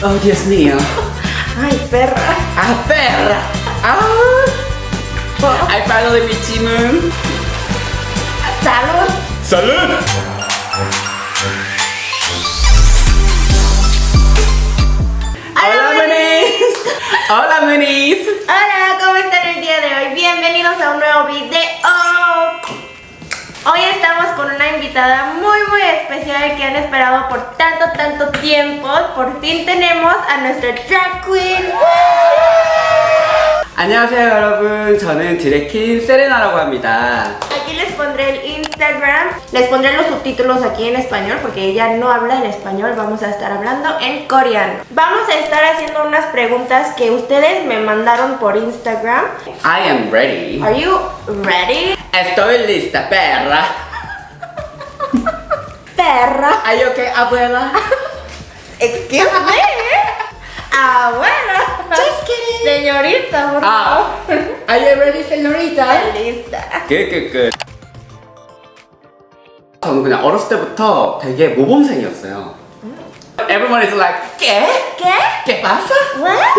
Oh, Dios mío. Ay, perra. Ah, perra. Ah. I finally meet Jimun. Salud. Salud. Hola, Manis. Hola, Manis. Hola, ¿cómo están el día de hoy? Bienvenidos a un nuevo video. Hoy estamos con una invitada muy muy especial que han esperado por tanto tanto tiempo. Por fin tenemos a nuestra drag queen. 안녕하세요, 여러분. 저는 드래킨 세레나라고 합니다. Aquí les pondré el Instagram, les pondré los subtítulos aquí en español porque ella no habla en español, vamos a estar hablando en coreano. Vamos a estar haciendo unas preguntas que ustedes me mandaron por Instagram. I am ready. Are you ready? Estoy lista, perra. Perra. Are you okay, abuela? Excuse me. Abuela. Just kidding. Señorita, por Ah. favor. Are you ready, señorita? Lista. Good, good, good. 저는 그냥 어렸을 때부터 되게 모범생이었어요. Everyone is like, ¿qué? ¿Qué? ¿Qué pasa? What?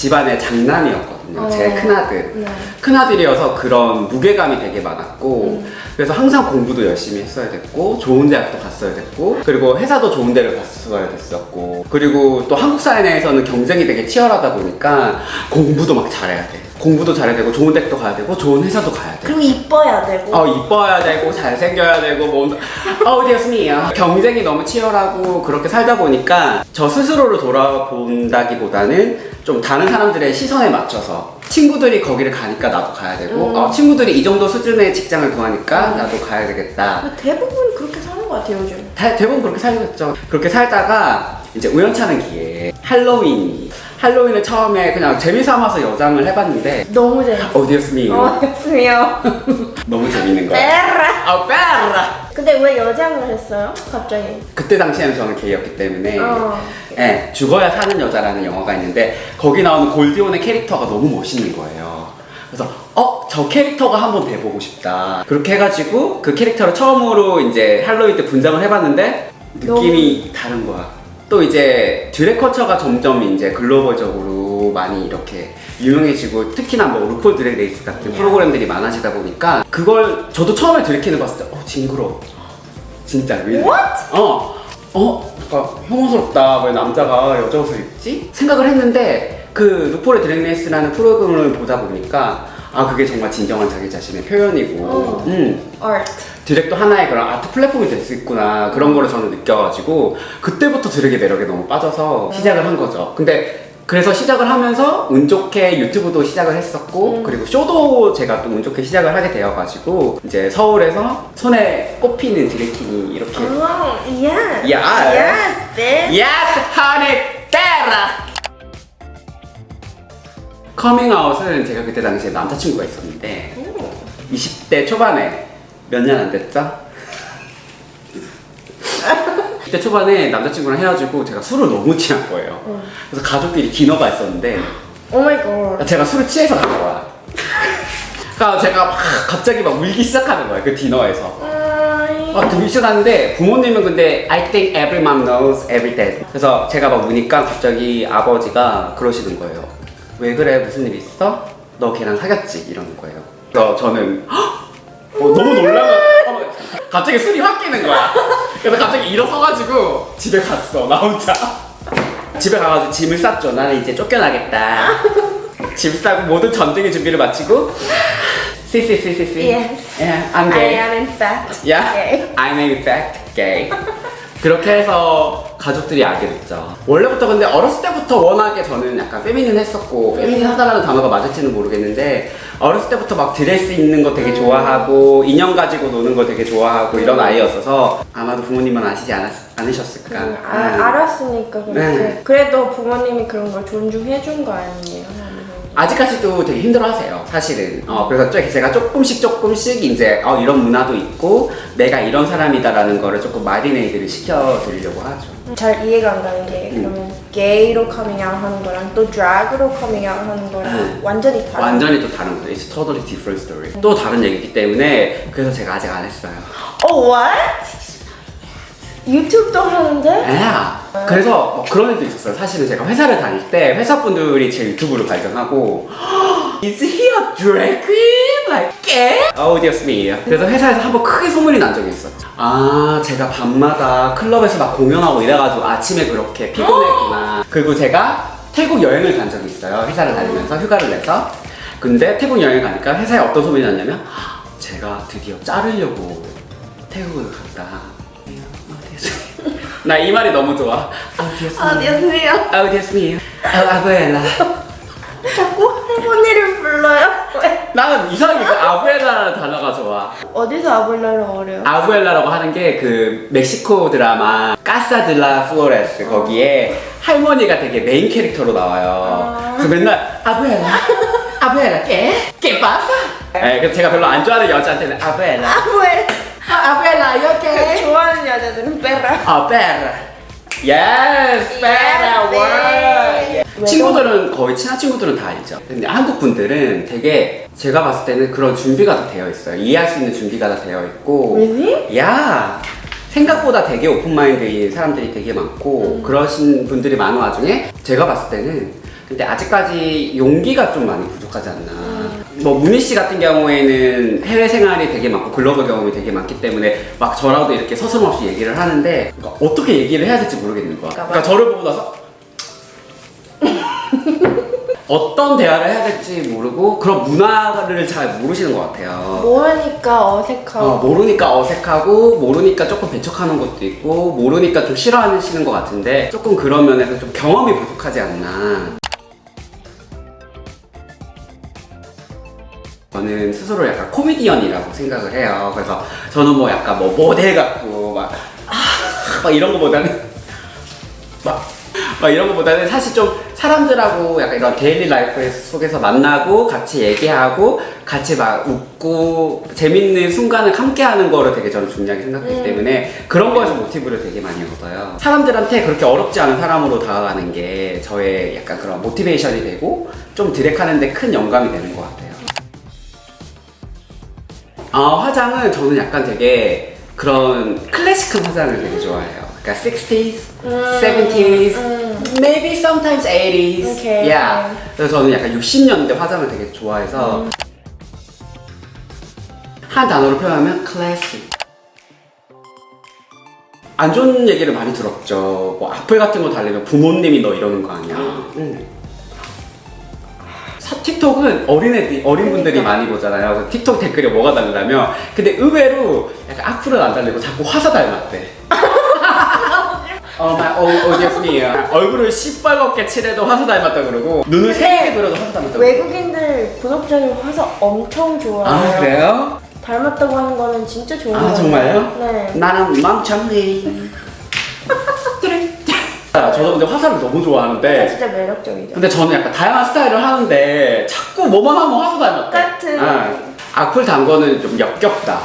집안의 장남이었거든요. 제 어. 큰아들. 네. 큰아들이어서 그런 무게감이 되게 많았고, 그래서 항상 공부도 열심히 했어야 됐고, 좋은 대학도 갔어야 됐고, 그리고 회사도 좋은 데를 갔어야 됐었고, 그리고 또 한국 사회 내에서는 경쟁이 되게 치열하다 보니까 공부도 막 잘해야 돼. 공부도 잘해야 되고, 좋은 대학도 가야 되고, 좋은 회사도 가야 돼. 그리고 이뻐야 되고. 어 이뻐야 되고 잘생겨야 되고 뭐 어우 디어스미야 경쟁이 너무 치열하고 그렇게 살다 보니까 저 스스로를 돌아본다기보다는 좀 다른 사람들의 시선에 맞춰서 친구들이 거기를 가니까 나도 가야 되고 음. 어, 친구들이 이 정도 수준의 직장을 구하니까 나도 가야 되겠다 대부분 그렇게 사는 것 같아요, 요즘. 다- 대부분 그렇게 살겠죠 그렇게 살다가 이제 우연찮은 기회에 할로윈이 할로윈을 처음에 그냥 재미삼아서 여장을 해봤는데 너무 재밌어. 어 디어스미요 어, 됐으면. 너무 재밌는 거야 빼라. 아 빼라 근데 왜 여장을 했어요? 갑자기. 그때 당시에는 저는 게이였기 때문에 어. 예, 죽어야 사는 여자라는 영화가 있는데 거기 나오는 골디온의 캐릭터가 너무 멋있는 거예요 그래서 어? 저 캐릭터가 한번 돼보고 싶다 그렇게 해가지고 그 캐릭터를 처음으로 이제 할로윈 때 분장을 해봤는데 느낌이 다른 거야 또 이제 드래커처가 점점 이제 글로벌적으로 많이 이렇게 유명해지고 특히나 뭐 RuPaul Drag Race 같은 프로그램들이 많아지다 보니까 그걸 저도 처음에 drag queen을 봤을 때 어 징그러워 진짜 왜? What? 어, 어, 뭔가 혐오스럽다. 왜 남자가 여자 옷을 입지? 생각을 했는데 그 RuPaul의 Drag Race라는 프로그램을 보다 보니까 아 그게 정말 진정한 자기 자신의 표현이고, 어. 음, Art. 드랙도 하나의 그런 아트 플랫폼이 될 수 있구나 그런 거를 저는 느껴가지고 그때부터 드랙의 매력에 너무 빠져서 시작을 한 거죠. 근데 그래서 시작을 하면서 운 좋게 유튜브도 시작을 했었고 음. 그리고 쇼도 제가 또 운 좋게 시작을 하게 되어가지고 이제 서울에서 손에 꼽히는 드래킹이 이렇게 Oh, yes. Yes. Yes, honey, terra. 커밍아웃은 제가 그때 당시에 남자친구가 있었는데 오. 20대 초반에 몇 년 안 됐죠? 그때 초반에 남자친구랑 헤어지고 제가 술을 너무 취한 거예요. 응. 그래서 가족끼리 디너가 있었는데 Oh my god. 제가 술을 취해서 간 거야. 그러니까 제가 막 갑자기 막 울기 시작하는 거예요. 그 디너에서. 아, 되게 시작하는데 부모님은 근데 I think every mom knows every dad. 그래서 제가 막 우니까 갑자기 아버지가 그러시는 거예요. 왜 그래? 무슨 일 있어? 너 걔랑 사귀었지? 이러는 거예요. 그래서 저는 헉! 어, 너무 어, 갑자기 술이 확 깨는 거야. 그래서 갑자기 일어서가지고 집에 갔어. 나 혼자. 집에 가가지고 짐을 쌌죠. 나는 이제 쫓겨나겠다. 짐 싸고 모든 전쟁의 준비를 마치고 씨씨씨씨씨 Yes. Yeah, I'm I gay. am in fact. Yeah, gay. I'm in fact gay. 그렇게 해서 가족들이 알게 됐죠. 원래부터 근데 어렸을 때부터 워낙에 저는 약간 페미닌 했었고 페미닌 하다라는 단어가 맞을지는 모르겠는데 어렸을 때부터 막 드레스 입는 거 되게 좋아하고 인형 가지고 노는 거 되게 좋아하고 이런 아이였어서 아마도 부모님은 아시지 않았, 않으셨을까. 음, 아, 음. 알았으니까 그렇게. 네. 그래도 부모님이 그런 걸 존중해 준 거 아니에요? 아직까지도 되게 힘들어하세요 사실은 어, 그래서 좀 제가 조금씩 조금씩 이제 어, 이런 문화도 있고 내가 이런 사람이다 라는 거를 조금 marinade를 시켜드리려고 하죠 잘 이해가 안 가는 게 음. 그러면 게이로 커밍아웃 하는 거랑 또 drag로 커밍아웃 하는 거랑 음. 완전히 다른 완전히 또 다른 거죠 It's totally different story 또 다른 얘기이기 때문에 그래서 제가 아직 안 했어요 어, what? 유튜브도 하는데? Yeah 그래서 뭐 그런 일도 있었어요. 사실은 제가 회사를 다닐 때 회사 분들이 제 유튜브를 발견하고 Is he a drag queen? Like, 개? Oh, dear me. 그래서 회사에서 한 번 크게 소문이 난 적이 있어요. 아, 제가 밤마다 클럽에서 막 공연하고 이래가지고 아침에 그렇게 피곤했구나. 그리고 제가 태국 여행을 간 적이 있어요. 회사를 다니면서 휴가를 내서. 근데 태국 여행 가니까 회사에 어떤 소문이 났냐면 제가 드디어 자르려고 태국을 갔다. 나 이 말이 너무 좋아. 아, mío. Oh, Dios mío. Oh, abuela. 자꾸 할머니를 불러요? 왜? 나는 이상하게 그 abuela라는 단어가 좋아. 어디서 abuela를 어려요? abuela라고 하는 게 그 멕시코 드라마 Casa de las Flores 거기에 할머니가 되게 메인 캐릭터로 나와요. 아. 그래서 맨날 abuela, abuela qué? qué pasa? 네, 그래서 제가 별로 안 좋아하는 여자한테는 abuela. abuel. 아, abuela, 이렇게. 좋아하는 여자들은 perra. 아, perra. Yes, perra 네. 월. 친구들은 거의 친한 친구들은 다 알죠. 근데 한국 분들은 되게 제가 봤을 때는 그런 준비가 다 되어 있어요. 이해할 수 있는 준비가 다 되어 있고. Really? 야 생각보다 되게 open mind인 사람들이 되게 많고 그러신 분들이 많은 와중에 제가 봤을 때는 근데 아직까지 용기가 좀 많이 부족하지 않나. 뭐 문희 씨 같은 경우에는 해외 생활이 되게 많고 글로벌 경험이 되게 많기 때문에 막 저라도 이렇게 서슴없이 얘기를 하는데 그러니까 어떻게 얘기를 해야 될지 모르겠는 거야. 그러니까 저를 보고 나서 어떤 대화를 해야 될지 모르고 그런 문화를 잘 모르시는 것 같아요. 모르니까 어색하고. 어, 모르니까 어색하고 모르니까 조금 배척하는 것도 있고 모르니까 좀 싫어하시는 것 같은데 조금 그런 면에서 좀 경험이 부족하지 않나 저는 스스로 약간 코미디언이라고 생각을 해요 그래서 저는 뭐 약간 뭐 모델 같고 막, 아, 막 이런 거보다는 막, 막 이런 거보다는 사실 좀 사람들하고 약간 이런 daily life 속에서 만나고 같이 얘기하고 같이 막 웃고 재밌는 순간을 함께 하는 거를 되게 저는 중요하게 생각하기 음. 때문에 그런 거에서 모티브를 되게 많이 얻어요. 사람들한테 그렇게 어렵지 않은 사람으로 다가가는 게 저의 약간 그런 motivation이 되고 좀 drag하는데 큰 영감이 되는 것 같아요. 아, 화장은 저는 약간 되게 그런 클래식한 화장을 되게 좋아해요. 그러니까 60s, 음, 70s, 음. maybe sometimes 80s. 오케이, yeah. 그래서 저는 약간 60년대 화장을 되게 좋아해서 음. 한 단어로 표현하면 클래식. 안 좋은 얘기를 많이 들었죠. 뭐 악플 같은 거 달리면 부모님이 너 이러는 거 아니야. 응. 사- 틱톡은 어린애들, 어린 분들이 그러니까. 많이 보잖아요. 그래서 틱톡 댓글에 뭐가 달리냐면 근데 의외로 약간 악플은 안 달리고 자꾸 화사 닮았대. 어, 막, 어, 어디였니? 얼굴을 시뻘겋게 칠해도 화사 닮았다 그러고 눈을 새게 그려도 화사 닮았다 그러고 외국인들 구독자님 화사 엄청 좋아해요. 아 그래요? 닮았다고 하는 거는 진짜 좋은 아 거예요. 정말요? 네. 나는 멍청해 아, 저도 근데 화사를 너무 좋아하는데 진짜 매력적이죠. 근데 저는 약간 다양한 스타일을 하는데 자꾸 뭐만 하면 화사 닮았대 똑같은. 아, 악플 단 거는 좀 역겹다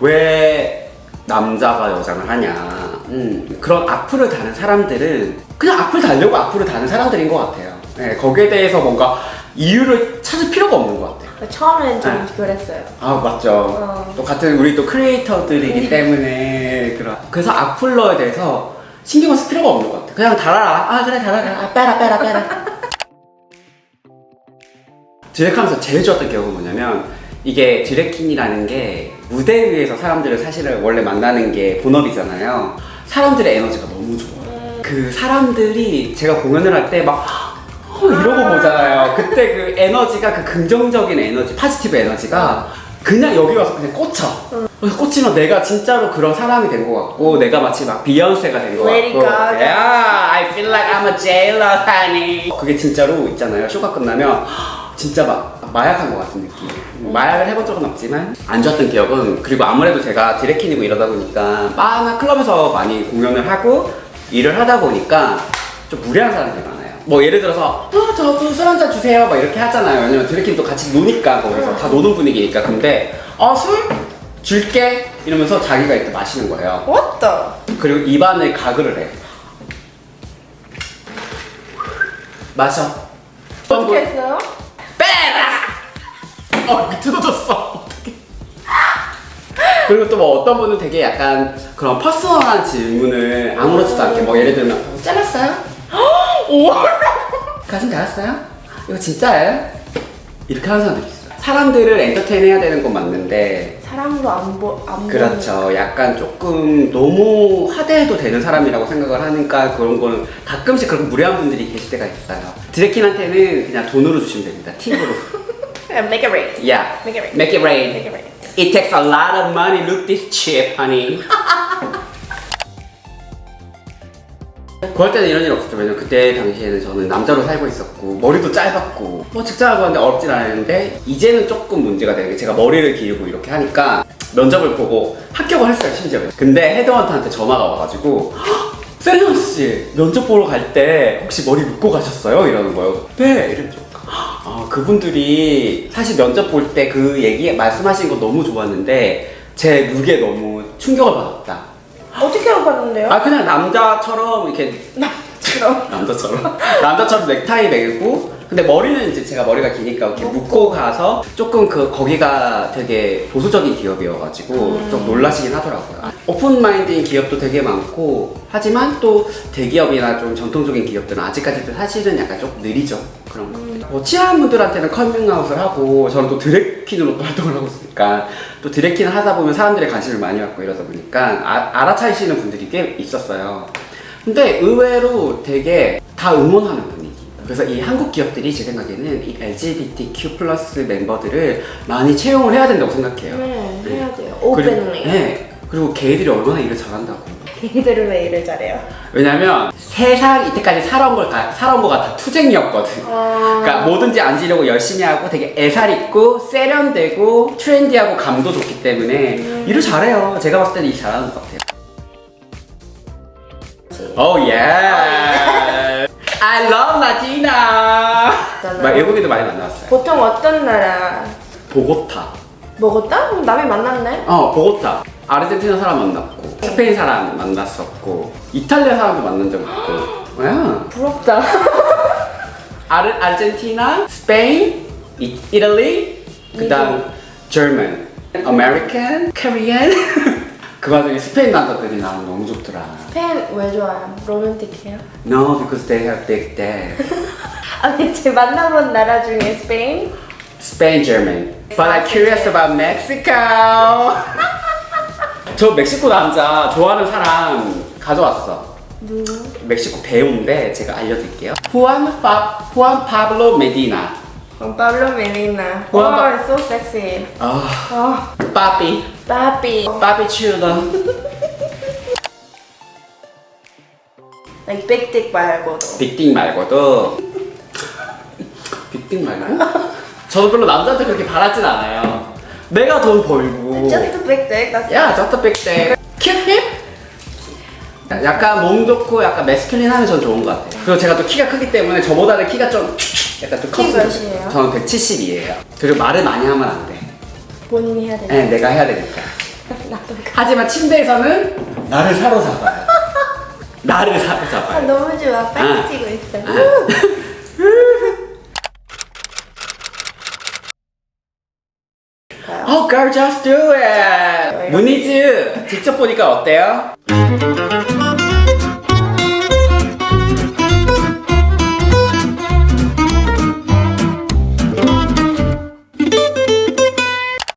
왜 남자가 여장을 하냐 음, 그런 악플을 다는 사람들은 그냥 악플 달려고 악플을 다는 사람들인 것 같아요 네, 거기에 대해서 뭔가 이유를 찾을 필요가 없는 것 같아요 처음엔 좀 아. 그랬어요. 아 맞죠. 어. 또 같은 우리 또 크리에이터들이기 때문에 그런 그래서 악플러에 대해서 신경을 쓸 필요가 없는 것 같아. 그냥 달아라. 아 그래 달아라. 아, 빼라 빼라 빼라. drag하면서 제일 좋았던 기억은 뭐냐면 이게 drag queen이라는 게 무대 위에서 사람들을 사실은 원래 만나는 게 본업이잖아요. 사람들의 에너지가 너무 좋아요. 그 사람들이 제가 공연을 할 때막 어, 이러고 보잖아요. 그때 그 에너지가 그 긍정적인 에너지, positive energy가 그냥 여기 와서 그냥 꽂혀. 그래서 꽂히면 내가 진짜로 그런 사람이 된 것 같고 내가 마치 막 비욘세가 된 것 같고. Gaga. Yeah, I feel like I'm a jailer, honey. 그게 진짜로 있잖아요. 쇼가 끝나면 진짜 막 마약한 것 같은 느낌. 마약을 해본 적은 없지만 안 좋았던 기억은 그리고 아무래도 제가 디렉킨이고 이러다 보니까 바나 클럽에서 많이 공연을 하고 일을 하다 보니까 좀 무례한 사람들이 많아요 뭐 예를 들어서 어, 저도 술한 잔 주세요 막 이렇게 하잖아요 왜냐면 디렉킨도 같이 노니까 거기서 다 노는 분위기니까 근데 어 술? 줄게 이러면서 자기가 이렇게 마시는 거예요 the? 그리고 입안을 가글을 해 마셔 어떻게 했어요? 빼라! 어. 어떡해. 그리고 또 뭐 어떤 분은 되게 약간 그런 퍼스널한 질문을 아무렇지도 않게 뭐 예를 들면 잘랐어요? 오! 가슴 잘랐어요? 이거 진짜예요? 이렇게 하는 사람들이 있어요. 사람들을 엔터테인 해야 되는 건 맞는데 사람으로 안 보, 안 그렇죠. 약간 조금 너무 하대해도 되는 사람이라고 생각을 하니까 그런 거는 가끔씩 그런 무례한 분들이 계실 때가 있어요. 드래킨한테는 그냥 돈으로 주시면 됩니다. 팁으로. 보니까. Make it rain. Yeah. Make it rain. Make it rain. It takes a lot of money. Look this cheap, honey. 그럴 때는 이런 일 없었죠. 왜냐면 그때 당시에는 저는 남자로 살고 있었고 머리도 짧았고 뭐 직장을 구하는데 어렵진 않았는데 이제는 조금 문제가 되는 게 제가 머리를 기르고 이렇게 하니까 면접을 보고 합격을 했어요 심지어. 근데 헤드헌터한테 전화가 와가지고 세리언 씨 면접 보러 갈 때 혹시 머리 묶고 가셨어요? 이러는 거예요. 네 이랬죠. 아 그분들이 사실 면접 볼 때 그 얘기 말씀하신 거 너무 좋았는데 제 룩에 너무 충격을 받았다. 어떻게 알아봤는데요? 아 그냥 남자처럼 이렇게. 남자처럼 남자처럼 넥타이 매고 근데 머리는 이제 제가 머리가 기니까 이렇게 묶고 가서 조금 그 거기가 되게 보수적인 기업이어가지고 좀 놀라시긴 하더라고요. open mind인 기업도 되게 많고 하지만 또 대기업이나 좀 전통적인 기업들은 아직까지도 사실은 약간 조금 느리죠 그런 거. 뭐 친한 분들한테는 커밍아웃을 하고 저는 또 drag queen으로 또 활동을 하고 있으니까 또 drag queen을 하다 보면 사람들의 관심을 많이 받고 이러다 보니까 아, 알아차리시는 분들이 꽤 있었어요. 근데 의외로 되게 다 응원하는 분위기. 그래서 이 한국 기업들이 제 생각에는 이 LGBTQ plus 멤버들을 많이 채용을 해야 된다고 생각해요. 네, 해야 돼요. 그리고, openly. 네. 그리고 걔들이 얼마나 일을 잘한다고. 걔들은 왜 일을 잘해요? 왜냐면 세상 이때까지 살아온 걸 다, 살아온 거가 다 투쟁이었거든. 아. 그러니까 뭐든지 안 지려고 열심히 하고 되게 애살 있고 세련되고 트렌디하고 감도 좋기 때문에 음. 일을 잘해요. 제가 봤을 때는 일 잘하는 것 같아요. 오 예. I love Latina. 막 외국인도 많이 만났어요. 보통 어떤 나라 보고타. 그럼 남이 만났네? 어 보고타. 아르헨티나 사람 만났고 스페인 사람 만났었고 이탈리아 사람도 만난 적 있고. 뭐야? 부럽다. 아르, 아르헨티나, 스페인, 이, 이탈리, 그다음 German, American, Korean. 그 와중에 스페인 남자들이 나는 너무 좋더라. 스페인 왜 좋아요? 로맨틱해요? No, because they have big dad. 아니 제 만나본 나라 중에 스페인? Spain, German. But I'm curious about Mexico. 저 멕시코 남자 좋아하는 사람 가져왔어. 누구? 멕시코 배우인데 제가 알려드릴게요. 후안 파 후안 Juan Pablo Medina. Pa- oh, it's so sexy. 아, Oh, 빠삐, papi. 빠삐 추러. Like big dick 말고도. 빅딩 말고도 big dick 말고? 저도 별로 남자한테 그렇게 바라진 않아요. 내가 돈 벌고. Just a big dick. That's 야, just big dick. 큐힙? 약간 몸 좋고 약간 masculine하면 전 좋은 것 같아요. 그리고 제가 또 키가 크기 때문에 저보다는 키가 좀 약간 좀키 컸어요. 몇이에요? 저는 170이에요. 그리고 말을 많이 하면 안 돼. 본인이 해야 돼. 네, 내가 해야 되니까. 나도. 하지만 침대에서는 나를 사로잡아요. 나를 아, 사로잡아요. 너무 좋아. 빨개지고 있어. Oh girl, just do it. 무니즈 직접 보니까 어때요?